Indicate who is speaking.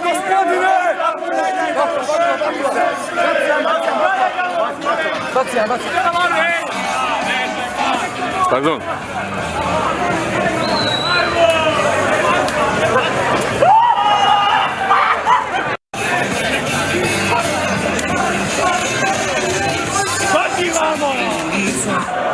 Speaker 1: tylko Skandynaw! Bacja, bacja. Pardon. Vamos!